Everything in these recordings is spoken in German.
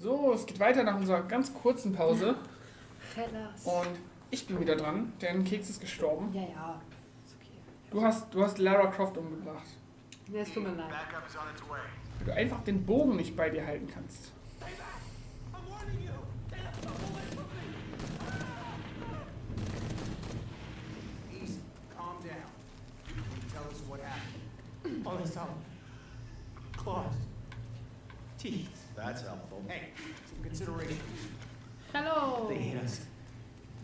So, es geht weiter nach unserer ganz kurzen Pause. Hellas. Und ich bin wieder dran, denn Keks ist gestorben. Ja, ja. Ist okay. Du hast, du hast Lara Croft umgebracht. Nee, es tut mir leid. Weil du einfach den Bogen nicht bei dir halten kannst. Happened? All I saw. Claws. Teeth. That's helpful. Hey, some consideration. Hallo. They hit us.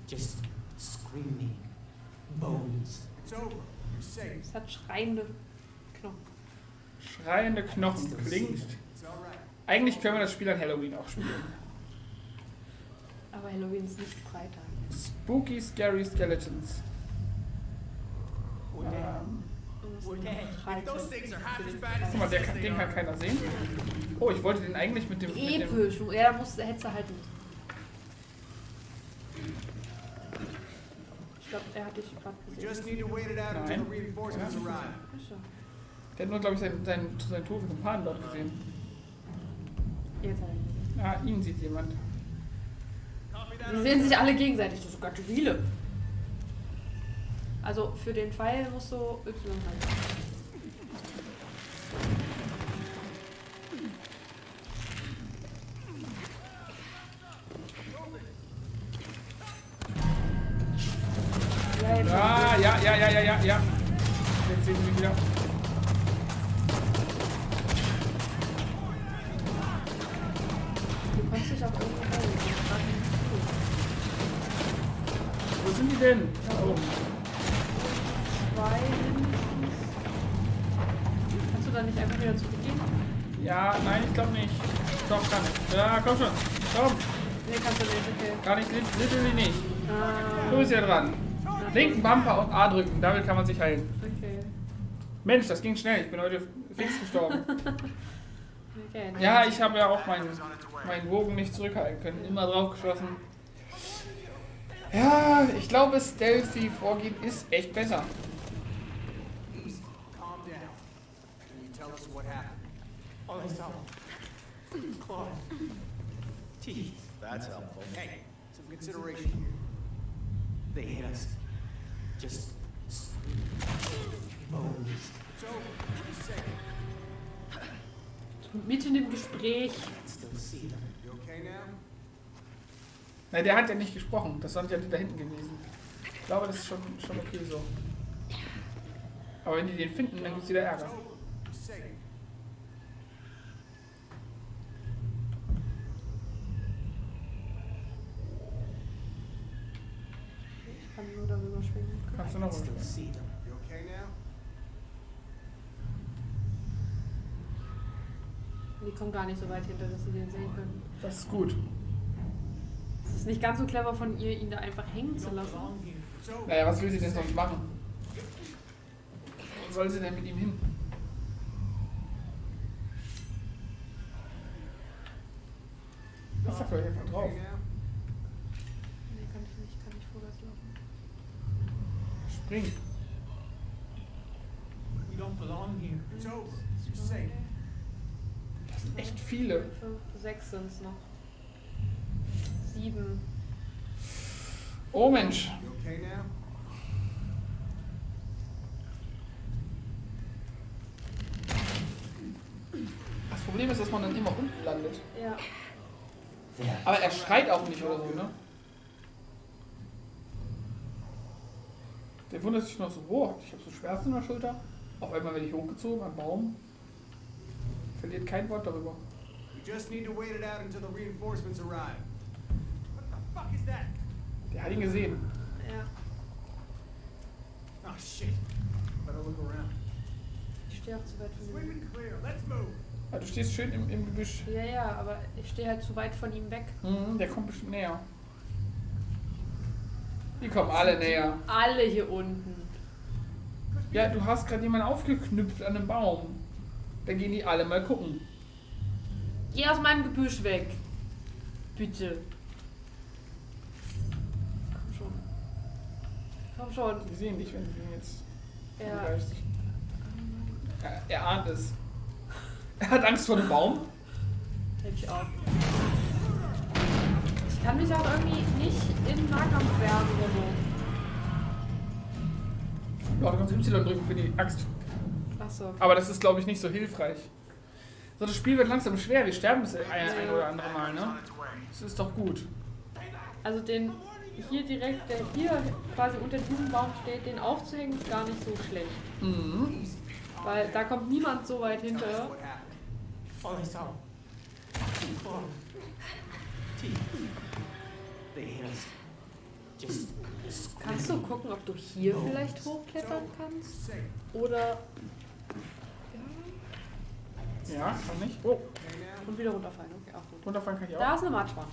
Just screaming. Bones. It's over. You're safe. Es hat schreiende Knochen. Schreiende Knochen klingt. Eigentlich können wir das Spiel an Halloween auch spielen. Aber Halloween ist nicht Freitag. Spooky Scary Skeletons. We're dead. Ähm, Und es We're ist dead. Freitag Those things are half für as den bad guck mal, der kann, den kann keiner sehen. Oh, ich wollte den eigentlich mit dem. Mit dem Episch. Ja, musst, hättest du halt nicht. Ich glaube, er hat dich gerade gesehen. reinforcements Ja. der hat nur, glaube ich, seinen, seinen, seinen toten Kumpan dort gesehen. Jetzt hat er ihn gesehen. Ah, ihn sieht jemand. Die sehen sich alle gegenseitig. Das sind sogar viele. Also für den Pfeil musst du Y halten. Sind die denn? Da wo. Zwei mindestens. Kannst du da nicht einfach wieder zurückgehen? Ja, nein, ich glaube nicht. Doch, kann ich. Ja, komm schon. Komm. Nee, kannst du nicht, okay. Gar nicht, lit- literally nicht. Ah, Du bist ja dran. Linken Bumper und A drücken, damit kann man sich heilen. okay. Mensch, das ging schnell. Ich bin heute fix gestorben. Okay, Ja, ich habe ja auch meinen, meinen Bogen nicht zurückhalten können. Immer drauf geschossen. Ja, ich glaube, stealthy vorgehen ist echt besser. That's helpful. Hey, some consideration here. They hit us. Just. Bones. Safe. Mitten im Gespräch. You okay now? Na, der hat ja nicht gesprochen. Das sind ja die da hinten gewesen. Ich glaube, das ist schon, schon okay so. Aber wenn die den finden, dann gibt es wieder Ärger. Ich kann nur darüber schwingen. Kannst du noch now? Die kommen gar nicht so weit hinter, dass sie den sehen können. Das ist gut. Es ist nicht ganz so clever von ihr, ihn da einfach hängen zu lassen. It's over. Naja, was will sie denn sonst machen? Wo soll sie denn mit ihm hin? Lass da vielleicht einfach drauf. Nee, kann ich nicht, kann nicht vorwärts laufen. Spring. We don't belong here. It's over. You're safe. Das sind echt viele. Fünf, sechs sind es noch. Sieben. Oh Mensch. Das Problem ist, dass man dann immer unten landet. Ja. Aber er schreit auch nicht oder so, ne? Der wundert sich noch so, boah, ich habe so Schmerzen in der Schulter. Auf einmal werde ich hochgezogen am Baum. Verliert kein Wort darüber. We just need to wait it out until the reinforcements arrive. What the fuck is that? Der hat ihn gesehen. Ja. Oh shit. Better look around. Ich stehe auch zu weit von ihm weg. Sweep and clear. Let's move. Ja, du stehst schön im, im Gebüsch. Ja, ja, aber ich stehe halt zu weit von ihm weg. Mhm, der kommt bestimmt näher. Die kommen alle näher. Alle hier unten. Ja, du hast gerade jemanden aufgeknüpft an einem Baum. Dann gehen die alle mal gucken. Geh aus meinem Gebüsch weg. Bitte. Komm schon. Komm schon. Die sehen dich, wenn du den jetzt Ja. angreifst. Er, er ahnt es. Er hat Angst vor dem Baum. Hätte ich auch. kann mich auch irgendwie nicht in Nahkampf wehren oder so. Ja, du kannst Y drücken für die Axt. Achso. Aber das ist, glaube ich, nicht so hilfreich. So, das Spiel wird langsam schwer. Wir sterben das ein, ein oder andere Mal, ne? Das ist doch gut. Also den hier direkt, der hier quasi unter diesem Baum steht, den aufzuhängen ist gar nicht so schlecht. Mhm. Weil da kommt niemand so weit hinter. Teeth. Just Kannst du gucken, ob du hier vielleicht hochklettern kannst? Oder. Ja. Ja, kann ich. Oh? Und wieder runterfallen. Okay, auch gut. runterfallen kann ich Da auch. ist eine Matschwand.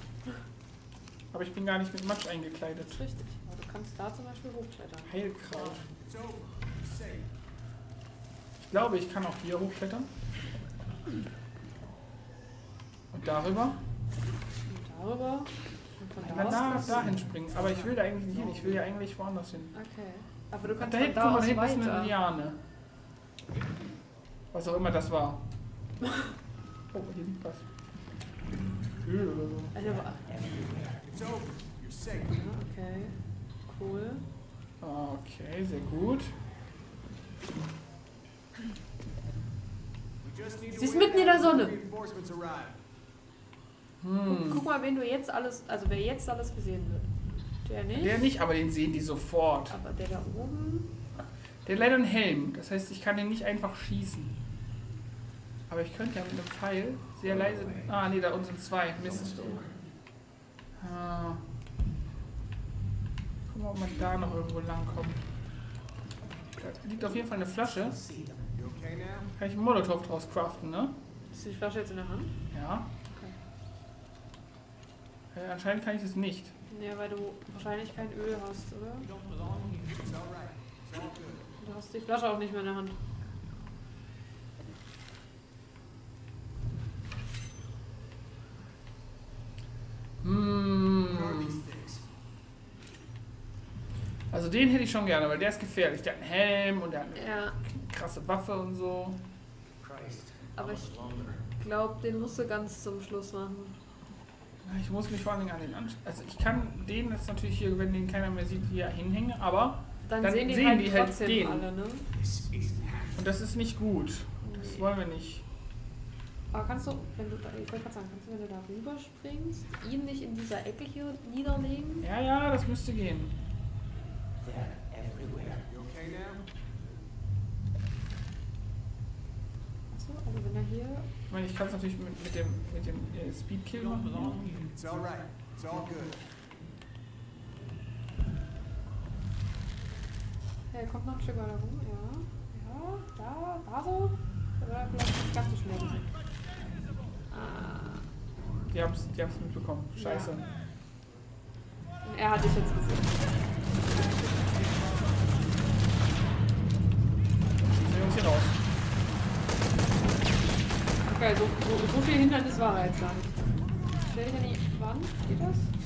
Aber ich bin gar nicht mit Matsch eingekleidet. Das ist richtig. Aber du kannst da zum Beispiel hochklettern. Heilkraut. Ich glaube, ich kann auch hier hochklettern. Und darüber. Und darüber. Und von Na, da da, aus. dahin springen. Aber ich will da eigentlich nicht hin. Ich will ja eigentlich woanders hin. Okay. Aber du kannst Da hinten, da guck mal, aus da hinten ist eine. Liane. Was auch immer das war. Oh, hier liegt was. Öl oder so. Eine Okay. Cool. Okay, sehr gut. Sie ist mitten in der Sonne. Hm. Guck mal, wen du jetzt alles, also wer jetzt alles gesehen wird. Der nicht. Der nicht, aber den sehen die sofort. Aber der da oben. Der hat leider einen Helm. Das heißt, ich kann den nicht einfach schießen. Aber ich könnte ja mit einem Pfeil sehr leise. Ah, nee, da unten sind zwei. Mist. Ah. Guck mal, ob man da noch irgendwo lang kommt. Da liegt auf jeden Fall eine Flasche. okay? Kann ich einen Molotow draus craften, ne? Ist die Flasche jetzt in der Hand? Ja. Äh, anscheinend kann ich das nicht. Ja, weil du wahrscheinlich kein Öl hast, oder? Du hast die Flasche auch nicht mehr in der Hand. What are Hm. these things? Also den hätte ich schon gerne, weil der ist gefährlich. Der hat einen Helm und der hat eine Ja, krasse Waffe und so. Christ. Aber ich- much longer? glaub, den musst du ganz zum Schluss machen. Ich muss mich vor allen Dingen an den anschauen. Also ich kann den jetzt natürlich hier, wenn den keiner mehr sieht, hier hinhängen, aber Dann, Dann sehen die sehen halt die halt den. alle, ne? Und das ist nicht gut. Das Nee. wollen wir nicht. Aber kannst du, wenn du da, ich wollte gerade sagen, kannst du, wenn du da rüber springst, ihn nicht in dieser Ecke hier niederlegen? Ja, ja, das müsste gehen. They're everywhere. You okay now? Achso, also wenn er hier. Ich meine, ich kann es natürlich mit, mit dem, mit dem äh, Speedkill machen. It's all right. It's all good. Er kommt noch ein Stück weiter rum, ja. Ja, da, da so. Oder vielleicht nicht ganz so schnell. gewesen. Ah. Die haben es die haben's mitbekommen. Scheiße. Und er hat dich jetzt gesehen. Okay, so, so, so viel Hindernis war er jetzt gar nicht. Stell dich an die Wand, geht das?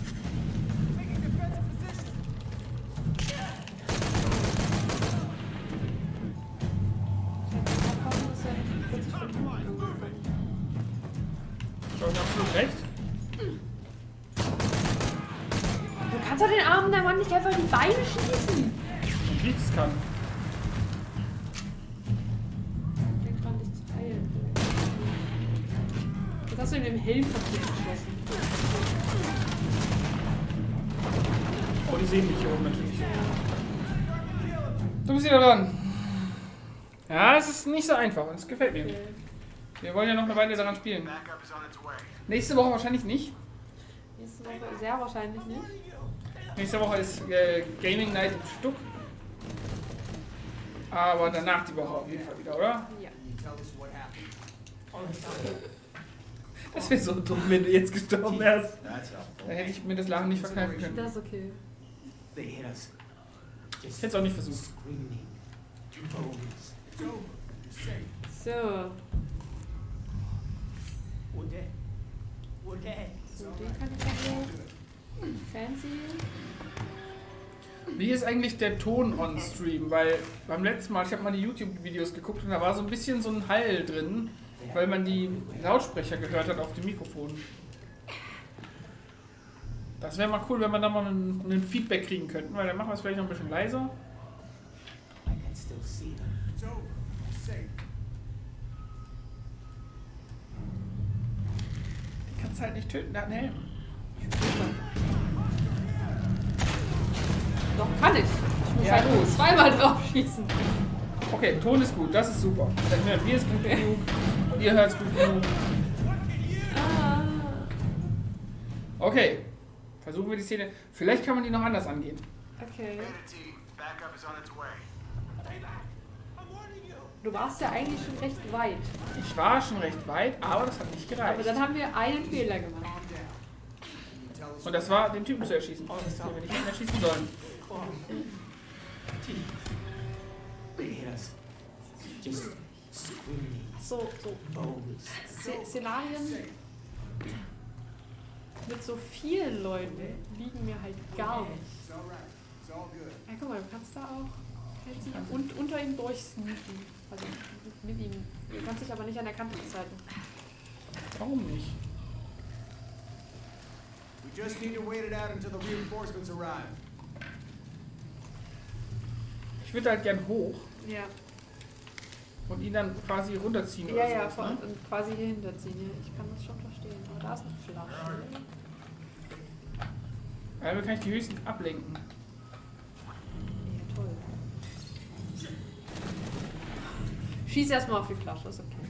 Ja, es ist nicht so einfach und es gefällt mir. Wir wollen ja noch eine Weile daran spielen. Nächste Woche wahrscheinlich nicht. Nächste Woche sehr wahrscheinlich nicht. Nächste Woche ist äh, Gaming Night im Stuck. Aber danach die Woche auf jeden Fall wieder, oder? Ja. Das wäre so dumm, wenn du jetzt gestorben wärst. Helpful. hätte ich mir das Lachen nicht verkneifen können. Das ist okay. Ich hätte es auch nicht versucht. So, so den kann ich hoch. Fancy. Wie ist eigentlich der Ton on Stream? Weil beim letzten Mal, ich habe mal die YouTube-Videos geguckt und da war so ein bisschen so ein Hall drin, weil man die Lautsprecher gehört hat auf dem Mikrofon. Das wäre mal cool, wenn wir da mal ein, ein Feedback kriegen könnten, weil dann machen wir es vielleicht noch ein bisschen leiser. I can still see them. It's over. You're safe. Die kannst halt nicht töten, der hat einen Helm. Doch, kann ich. Ich muss Ja, halt nur gut. zweimal drauf schießen. Okay, Ton ist gut, das ist super. Dann hören wir es gut genug und ihr hört es gut genug. Ah. Okay, versuchen wir die Szene. Vielleicht kann man die noch anders angehen. Okay. Team, backup is on its way. Du warst ja eigentlich schon recht weit. Ich war schon recht weit, aber das hat nicht Aber gereicht. dann haben wir einen Fehler gemacht. Und das war, den Typen zu erschießen, den wir nicht erschießen sollen. So, so Szenarien mit so vielen Leuten liegen mir halt gar nicht. Ja, guck mal, du kannst da auch nicht und unter ihm durchsneaken. Also mit ihm. Du kannst dich aber nicht an der Kante festhalten. Warum nicht? We just need to wait it out until the reinforcements arrive. Ich würde halt gern hoch Ja. und ihn dann quasi runterziehen Ja, oder ja, sowas, vor- ne? und quasi hier hinterziehen. Ja. Ich kann das schon verstehen. Aber da ist eine Flasche. Damit kann ich die höchsten ablenken. Ja, toll. Schieß erstmal auf die Flasche, ist okay.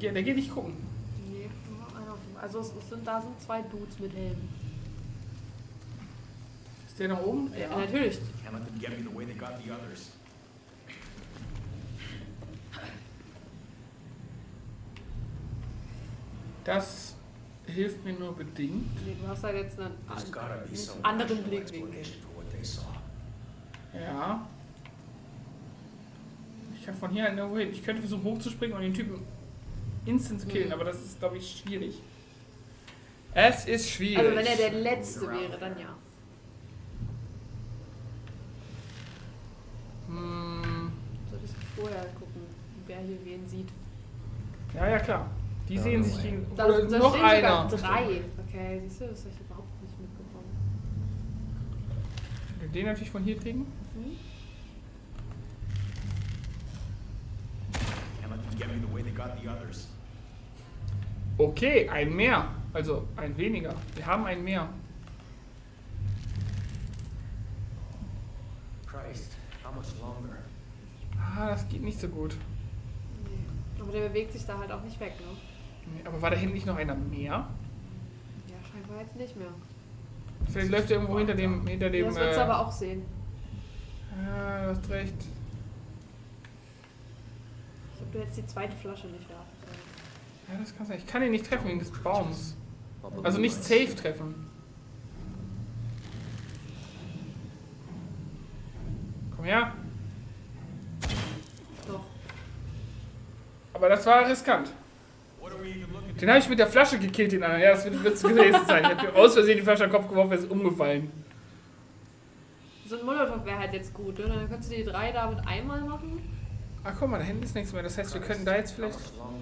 Der geht nicht gucken. Nee, nur einer auf dem- Also es es sind, da sind zwei Dudes mit Helmen. Ist der nach oben? Ja, natürlich. Can't let them get me the way they got the others. Das hilft mir nur bedingt. Nee, du hast halt jetzt einen, einen anderen Blickwinkel. Ja. Ich kann von hier halt nirgendwo hin. Ich könnte versuchen hochzuspringen und den Typen instant zu killen, Mhm. aber das ist, glaube ich, schwierig. Es ist schwierig. Also wenn er der Letzte wäre, dann ja. Hm, Solltest du vorher gucken, wer hier wen sieht. ja, ja, klar. Die sehen sich gegen. Da, Oder da noch stehen einer. sogar drei. Okay, siehst du, das habe ich überhaupt nicht mitbekommen. Wir Den natürlich von hier kriegen. Hm? Others. Okay, ein mehr. Also ein weniger. Wir haben ein mehr. Christ, how much longer? Ah, das geht nicht so gut. Nee. Aber der bewegt sich da halt auch nicht weg, ne? Aber war da hinten nicht noch einer mehr? Ja, scheinbar jetzt nicht mehr. Vielleicht läuft er irgendwo hinter dem. Hinter dem das wird äh, aber auch sehen. Ja, du hast recht. Ich glaube, du hättest die zweite Flasche nicht da. Ja, das kann sein. Ich kann ihn nicht treffen wegen des Baums. Also nicht safe treffen. Komm her. Doch. Aber das war riskant. What are we even looking Den habe ich mit der Flasche gekillt, den anderen. Ja, das wird wird gewesen sein. Ich habe aus Versehen die Flasche an den Kopf geworfen, er ist umgefallen. So ein Molotow wäre halt jetzt gut, ne? Dann könntest du die drei da mit einmal machen. Ach guck mal, da hinten ist nichts mehr. Das heißt, wir könnten da jetzt vielleicht. longer?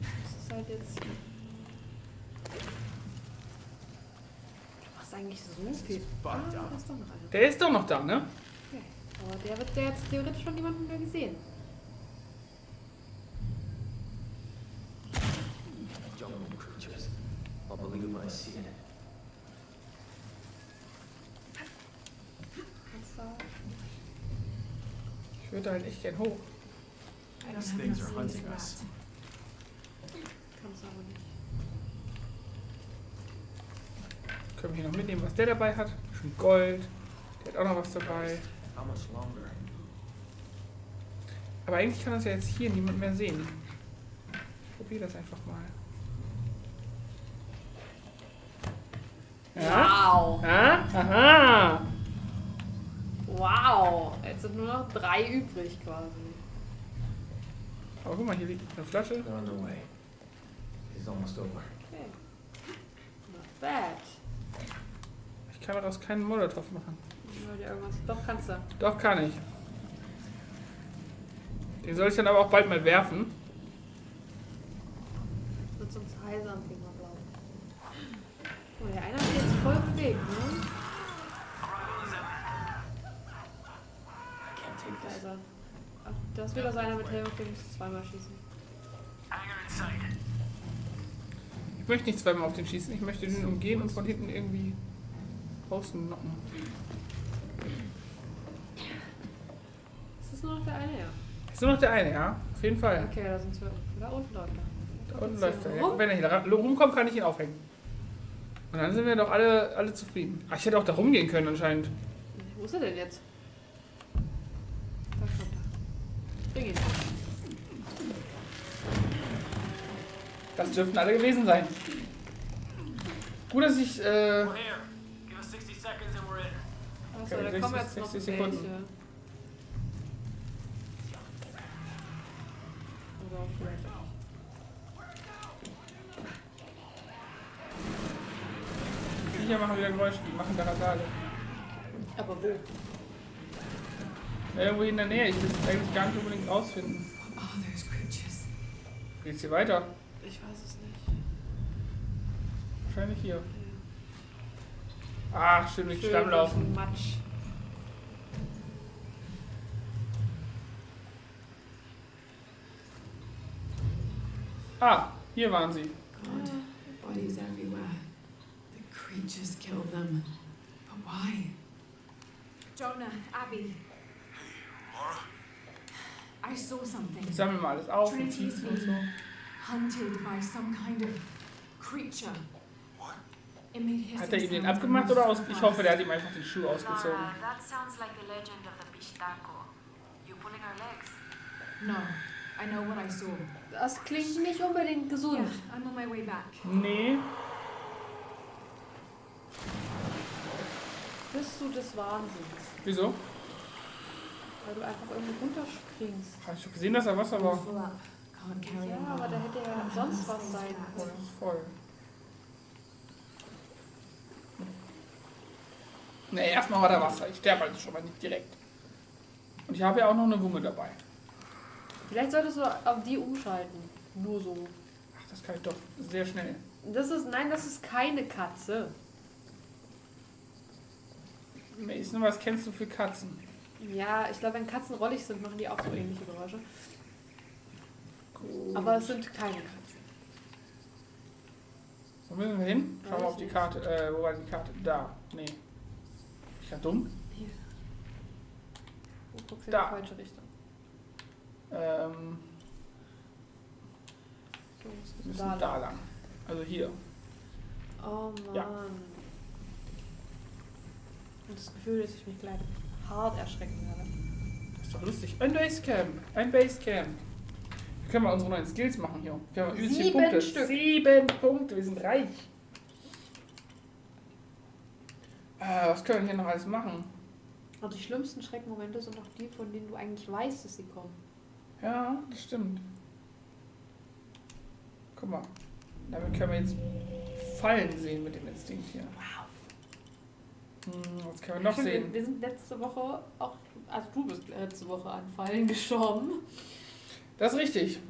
Das ist halt jetzt. Du machst eigentlich so viel. Ah. Der ist doch noch da, ne? Okay. Aber der wird der jetzt theoretisch von jemandem mehr gesehen. Jungle creatures. I'll believe when I see it. Ich würde halt echt gern hoch. These things are hunting us. Können wir hier noch mitnehmen, was der dabei hat? Schon Gold. Der hat auch noch was dabei. How much longer? Aber eigentlich kann das ja jetzt hier niemand mehr sehen. Ich probiere das einfach mal. Wow! Ja? Aha! Wow! Jetzt sind nur noch drei übrig quasi. Aber guck mal, hier liegt eine Flasche. They're on their way. It's almost over. Okay. Not that? Ich kann daraus keinen Molotow machen. Ja, dir irgendwas. Doch, kannst du. Doch, kann ich. Den soll ich dann aber auch bald mal werfen. Wird sonst heiser am Finger, glaube ich. Oh, der eine hat sich jetzt voll bewegt, ne? I can't take Da this. ist er. Ist wieder so einer mit Helm, zweimal schießen. Ich möchte nicht zweimal auf den schießen. Ich möchte den umgehen und von hinten irgendwie außen knocken. Ist das nur noch der eine, ja? Ist nur noch der eine, ja? Auf jeden Fall. Okay, da sind wir. Da unten läuft er. Da unten läuft er. Ja, wenn er hier rumkommt, kann ich ihn aufhängen. Und dann sind wir doch alle, alle zufrieden. Ach, ich hätte auch da rumgehen können anscheinend. Wo ist er denn jetzt? Da kommt ihn. Das dürften alle gewesen sein. Gut, dass ich. Äh, We're here. Give us 60 seconds and we're in. Achso, Okay, da kommen 60 jetzt noch 60 Sekunden. welche. Oder vielleicht auch. die Viecher machen wieder Geräusche. Die machen Karatale. Aber wo? Irgendwo in der Nähe. Ich will es eigentlich gar nicht unbedingt rausfinden. What are those creatures? Geht's hier weiter? Ich weiß es nicht. Wahrscheinlich hier. Ah, stimmt, nicht Stamm laufen. Matsch. Ah, hier waren sie. God, bodies everywhere. The creatures kill them. But why? Jonah, Abby. I saw something. Ich sammle mal alles auf und Trinity schießen und so. Hunted by some kind of creature. Hat er ihm den abgemacht oder aus? Ich hoffe, der hat ihm einfach den Schuh ausgezogen. Laura, that sounds like the legend of the Pistaco. You pulling our legs? No, I know what I saw. Das klingt nicht unbedingt gesund. Yeah, I'm on my way back. Nee. Bist du des Wahnsinns? Wieso? Weil du einfach irgendwo runterspringst. Hab ich hab gesehen, dass er Wasser war. Ja, aber da hätte ja sonst was sein Oh, können. das ist voll. Nee, erstmal war da Wasser. Ich sterbe also schon mal nicht direkt. Und ich habe ja auch noch eine Wumme dabei. Vielleicht solltest du auf die umschalten. Nur so. Ach, das kann ich doch sehr schnell. Das ist, nein, das ist keine Katze. Mason, was kennst du für Katzen? Ja, ich glaube, wenn Katzen rollig sind, machen die auch so ähnliche Geräusche. Gut. Aber es sind keine Katzen. Wo müssen wir hin? Schauen wir auf die. Karte. Äh, wo war die Karte? Da. Nee. Ich ja dumm. Hier. Du guckst in Da. die falsche Richtung. Ähm, Du musst wir müssen da da, lang. lang. Also hier. Oh Mann. Ja. Und das Gefühl, dass ich mich gleich hart erschrecken werde. Das ist doch lustig. Ein Basecamp. Ein Basecamp. Wir können mal unsere neuen Skills machen hier. Wir haben übelst viele Sieben Punkte. Stück. Sieben Punkte. Wir sind reich. Äh, was können wir hier noch alles machen? Und die schlimmsten Schreckmomente sind auch die, von denen du eigentlich weißt, dass sie kommen. Ja, das stimmt. Guck mal. Damit können wir jetzt Fallen sehen mit dem Instinkt hier. Wow. Hm, was können wir noch Stimmt, sehen? Wir, wir sind letzte Woche auch, also du bist letzte Woche an Fallen gestorben. Das ist richtig.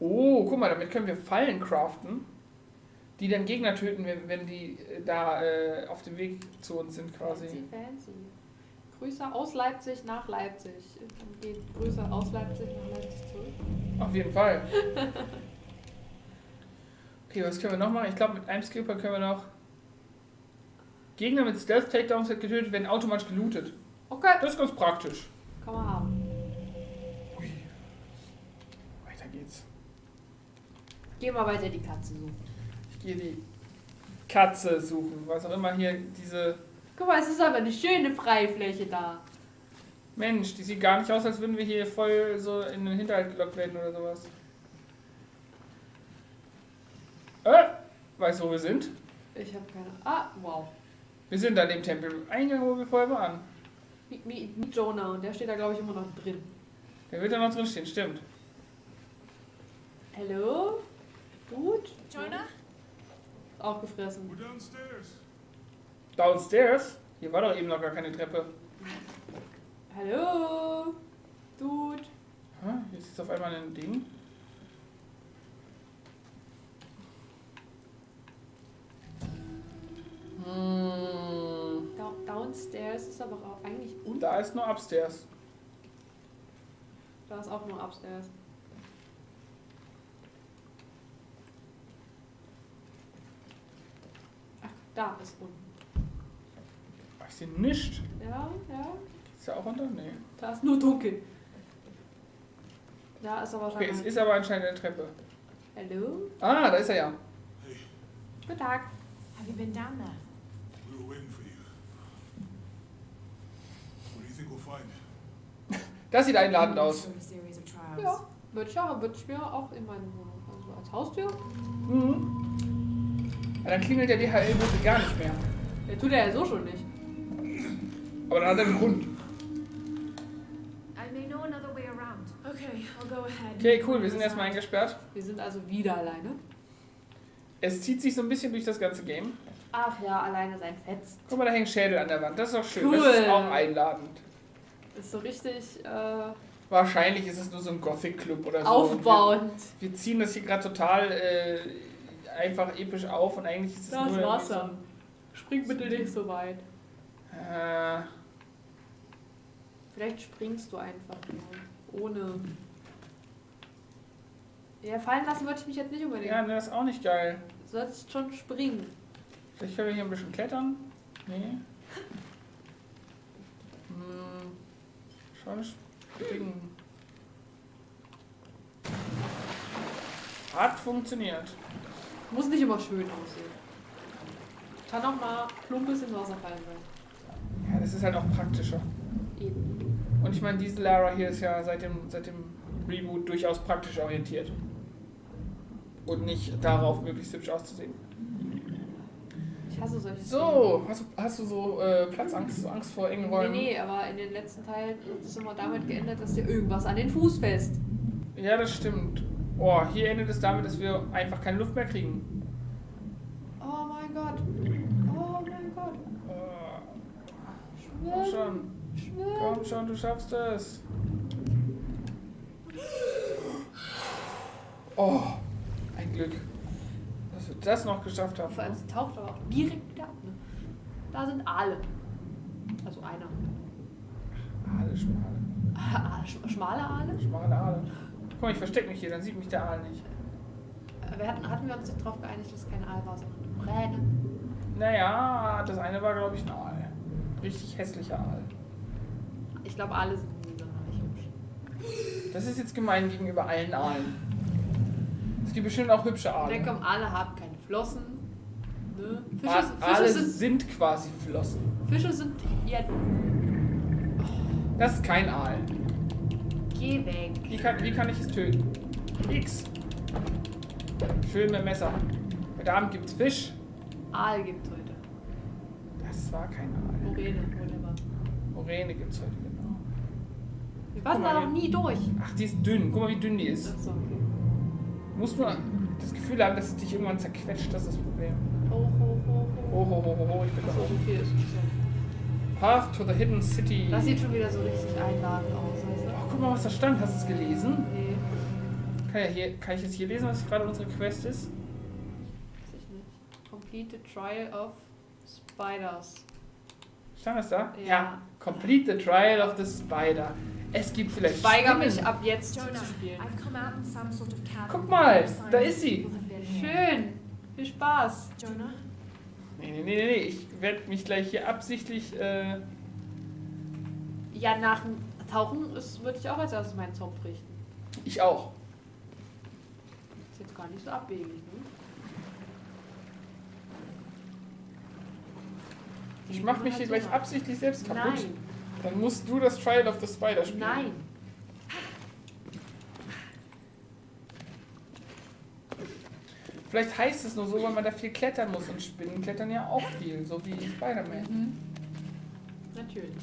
Oh, guck mal, damit können wir Fallen craften, die dann Gegner töten, wenn, die äh, da äh, auf dem Weg zu uns sind quasi. Fancy, fancy. Grüße aus Leipzig nach Leipzig. Dann geht Grüße aus Leipzig nach Leipzig zurück. Auf jeden Fall. Okay, was können wir noch machen? Ich glaube, mit einem Skipper können wir noch Gegner mit Stealth Takedowns getötet werden automatisch gelootet. Okay, Das ist ganz praktisch. kann man haben. Ui. Weiter geht's. Geh mal weiter die Katze suchen. Ich gehe die Katze suchen, was auch immer hier diese Guck mal, es ist aber eine schöne Freifläche da. Mensch, die sieht gar nicht aus, als würden wir hier voll so in den Hinterhalt gelockt werden oder sowas. Weißt du, wo wir sind? Ich habe keine. Ah, wow. Wir sind an dem Tempel-Eingang, wo wir vorher waren. Wie, wie, wie Jonah und der steht da, glaube ich, immer noch drin. Der wird da noch drin stehen, stimmt. Hallo? Gut? Jonah? Aufgefressen. We're downstairs. Downstairs? Hier war doch eben noch gar keine Treppe. Hallo? Dude? Hä? Jetzt ist auf einmal ein Ding. Da downstairs ist aber auch eigentlich unten. da ist nur upstairs. Da ist auch nur upstairs. Ach, da ist unten. Ich sehe nichts. Ja, ja. Ist ja auch unter? Nee. Da ist nur dunkel. Da ist aber Okay, es ist aber anscheinend eine Treppe. Hallo? Ah, da ist er ja. Guten Tag. Have you been down there? We were waiting for you. What do you think we'll find? Das sieht einladend aus. Ja, würde ich, ja, würd ich mir auch in meine Wohnung. Also als Haustür. Mhm. Ja, dann klingelt der DHL-Bote gar nicht mehr. Der tut er ja so schon nicht. Aber dann hat er einen Grund. I may know another way around. Okay, I'll go ahead. Okay, cool, wir sind erstmal eingesperrt. Wir sind also wieder alleine. Es zieht sich so ein bisschen durch das ganze Game. Ach ja, alleine sein Fetzt. Guck mal, da hängt Schädel an der Wand. Das ist doch schön. Cool. Das ist auch einladend. Ist so richtig äh, Wahrscheinlich ist es nur so ein Gothic-Club oder so. aufbauend. Wir, wir ziehen das hier gerade total äh, einfach episch auf und eigentlich ist es Da nur... ist Wasser. Spring bitte nicht so weit. Äh, Vielleicht springst du einfach nur. Ohne. Ja, fallen lassen würde ich mich jetzt nicht unbedingt. ja, ne, das ist auch nicht geil. Du sollst schon springen. Vielleicht können wir hier ein bisschen klettern. Nee. Hm, schon springen. Hat funktioniert. Muss nicht immer schön aussehen. Kann auch mal plumpes ins Wasser fallen sein. Ja, das ist halt auch praktischer. Eben. Und ich meine, diese Lara hier ist ja seit dem, seit dem Reboot durchaus praktisch orientiert. Und nicht darauf, möglichst hübsch auszusehen. Ich hasse solche So, hast du, hast du so äh, Platzangst, so Angst vor engen. Räumen? Nee, nee, aber in den letzten Teilen ist es immer damit geendet, dass dir irgendwas an den Fuß fest. Ja, das stimmt. Oh, hier endet es damit, dass wir einfach keine Luft mehr kriegen. Oh mein Gott. Oh mein Gott. Äh, komm schon, Schwimmen. komm schon, du schaffst es. Oh, Glück, dass wir das noch geschafft haben. Vor allem, sie taucht aber auch direkt wieder ab. Ne? Da sind Aale. Also einer. Aale, schmale, Aale, sch- Schmale Aale? schmale Aale. Mal, ich verstecke mich hier, dann sieht mich der Aal nicht. Äh, Wir hatten, hatten wir uns nicht darauf geeinigt, dass es kein Aal war, sondern Kräne. Naja, das eine war, glaube ich, ein Aal. Richtig hässlicher Aal. Ich glaube, Aale sind nie sonderlich hübsch. Das ist jetzt gemein gegenüber allen Aalen. Gibt bestimmt auch hübsche Aale. Ne, komm, Aale haben keine Flossen. Ne? Fische, A- sind- Aale Fische, sind, sind quasi Flossen. Fische sind. Ja, Das ist kein Aal. geh weg. Wie kann, wie kann ich es töten? X. Schön mit Messer. Heute Abend gibt's Fisch. Aal gibt's heute. Das war kein Aal. Moräne, whatever. Moräne gibt's heute, genau. Wir passen da noch nie durch. Ach, die ist dünn. Guck mal, wie dünn die ist. Achso, okay. Musst nur das Gefühl haben, dass es dich irgendwann zerquetscht. Das ist das Problem. Hoch, hoch, hoch. Oh, ho, ho, ho, ho, ich bin da oben. so viel ist schon. Path to the Hidden City. Das sieht schon wieder so richtig einladend aus. Ach, guck mal, was da stand. Hast du es gelesen? Nee, Kann, ja hier, kann ich jetzt hier lesen, was gerade unsere Quest ist? weiß ich nicht. Complete the Trial of Spiders. Stand das da? Ja. Complete the Trial of the Spider. Es gibt vielleicht Ich weigere mich ab jetzt Jonah, zu spielen. Sort of. Guck mal, da ist sie. Schön. Viel Spaß. Jonah? Nee, nee, nee, nee, nee. Ich werde mich gleich hier absichtlich. Äh, Ja, nach dem Tauchen ist- würde ich auch als erstes meinen Zopf richten. ich auch. Ist jetzt gar nicht so abwegig, ne? Ich mache mich hier gleich absichtlich selbst kaputt. Nein, Dann musst du das Trial of the Spider spielen. nein. Vielleicht heißt es nur so, weil man da viel klettern muss. Und Spinnen klettern ja auch viel, so wie Spider-Man. Mhm. Natürlich.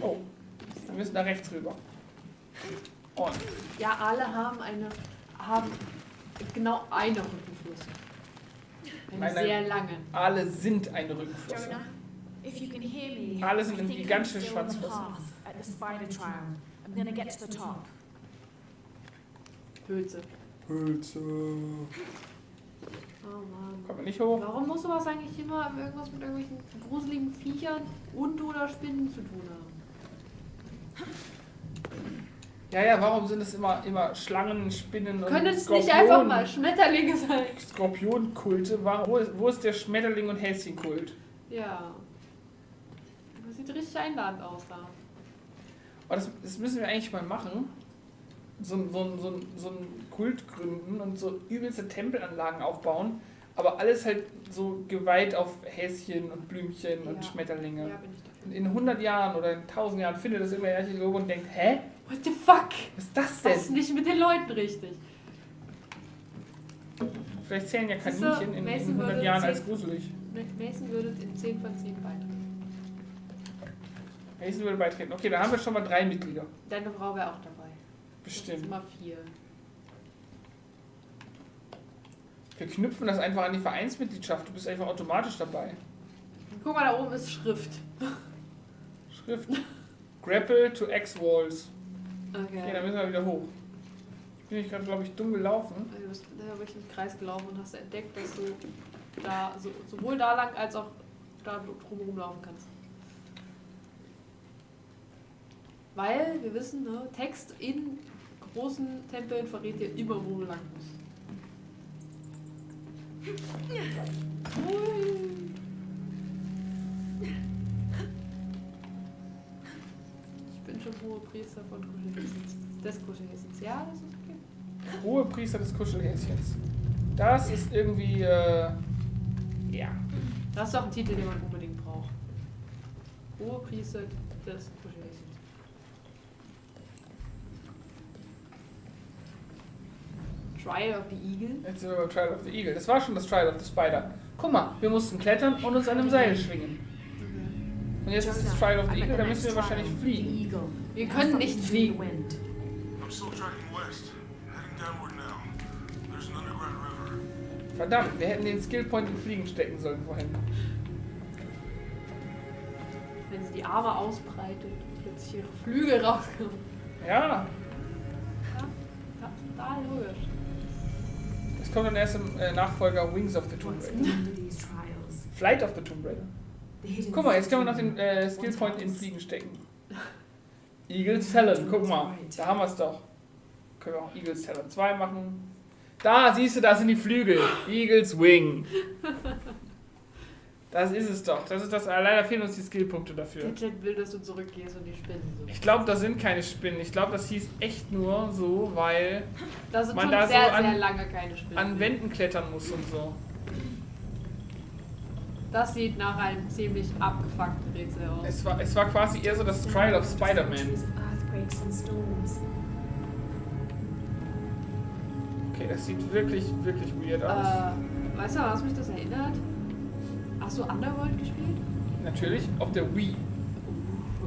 Oh, wir müssen da rechts rüber. Und Ja, alle haben eine haben genau eine Rückenflosse. Eine nein. sehr lange. Alle sind eine Rückenflosse. Alle sind irgendwie ganz I'm schön top. Pilze. Pilze. Oh Mann. Kommt man nicht hoch? Warum muss sowas eigentlich immer irgendwas mit irgendwelchen gruseligen Viechern und oder Spinnen zu tun haben? Ja, ja, warum sind es immer, immer Schlangen, Spinnen und Können es Skorpion, nicht einfach mal Schmetterlinge sein? Skorpionkulte? Wo, ist, wo ist der Schmetterling- und Häschenkult? Ja. Das einladend aus da. Oh, das, das müssen wir eigentlich mal machen. So, ein- so, so, so ein Kult gründen und so übelste Tempelanlagen aufbauen. Aber alles halt so geweiht auf Häschen und Blümchen und Ja. Schmetterlinge. Ja. Und in 100 Jahren oder in 1000 Jahren findet das immer Archäologe und denkt, hä? What the fuck? Was ist das Was ist denn? nicht mit den Leuten richtig? Vielleicht zählen ja Kaninchen in, in Mason 100 würde Jahren als gruselig. Mason würde in 10 von 10 beitreten. Mason würde beitreten. Okay, da haben wir schon mal drei Mitglieder. Deine Frau wäre auch dabei. Bestimmt. immer vier. Wir knüpfen das einfach an die Vereinsmitgliedschaft. Du bist einfach automatisch dabei. Guck mal, da oben ist Schrift. Schrift. Grapple to X-Walls. Okay, Okay. dann müssen wir wieder hoch. Ich bin nicht gerade, glaube ich, dumm gelaufen. Du bist da wirklich im Kreis gelaufen und hast entdeckt, dass du da so, sowohl da lang als auch da drumherum laufen kannst. Weil wir wissen, ne, Text in großen Tempeln verrät dir immer, wo du lang musst. Ich bin schon hohe Priester von Kuschelhäschens. Des Kuschelhäschens. Ja, das ist okay. Hohe Priester des Kuschelhäschens. Das ist irgendwie, äh, ja. Das ist doch ein Titel, den man unbedingt braucht. Hohe Priester des Kuschelhäschens. Trial of the Eagle. Jetzt sind wir beim Trial of the Eagle. Das war schon das Trial of the Spider. Guck mal, wir mussten klettern und uns an einem Seil schwingen. Und jetzt ist das Trial of the Eagle, da müssen wir wahrscheinlich fliegen. Wir können nicht fliegen. Wind. I'm still tracking west, heading downward now. There's an underground river. Verdammt, wir hätten den Skillpoint in Fliegen stecken sollen vorhin. Wenn sie die Arme ausbreitet und plötzlich ihre Flügel rauskommen. Ja, Ja, total logisch. Das kommt dann erst im äh, Nachfolger Wings of the Tomb Raider. Flight of the Tomb Raider. Guck mal, jetzt können wir noch den äh, Skillpoint in Fliegen stecken. Eagles Talon, guck mal. Da haben wir es doch. Können wir auch Eagles Talon 2 machen. Da, siehst du, da sind die Flügel. Eagles Wing. Das ist es doch. Das ist das. Leider fehlen uns die Skillpunkte dafür. Der will, dass du zurückgehst und die Spinnen so. Ich glaube, das sind keine Spinnen. Ich glaube, das hieß echt nur so, weil Da man da so sehr, an- sehr lange keine Spinnen. an Wänden klettern muss und so. Das sieht nach einem ziemlich abgefuckten Rätsel aus. Es war, es war quasi eher so das Trial of Spider-Man. Okay, das sieht wirklich, wirklich weird aus. Äh, weißt du, an was mich das erinnert? Hast du Underworld gespielt? Natürlich auf der Wii.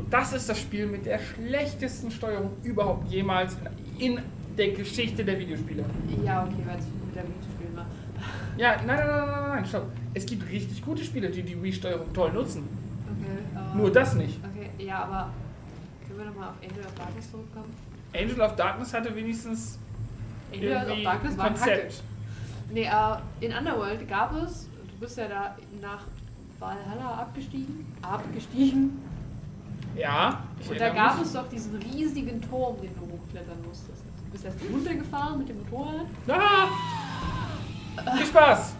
Das ist das Spiel mit der schlechtesten Steuerung überhaupt jemals in, in der Geschichte der Videospiele. Ja, okay, weil es mit der Wii zu spielen war. Ja, nein, nein, nein, nein, nein, stopp. Es gibt richtig gute Spiele, die die Wii-Steuerung toll nutzen. Okay. Äh, Nur das nicht. Okay, ja, aber können wir nochmal auf Angel of Darkness zurückkommen? Angel of Darkness hatte wenigstens Angel of Darkness ein war. Konzept. Nee, äh, in Underworld gab es, bist ja da nach Valhalla abgestiegen, abgestiegen, Ja, und da gab mich. es doch diesen riesigen Turm, den du hochklettern musstest. Du bist erst runtergefahren mit dem Motorrad Ah! Viel Spaß!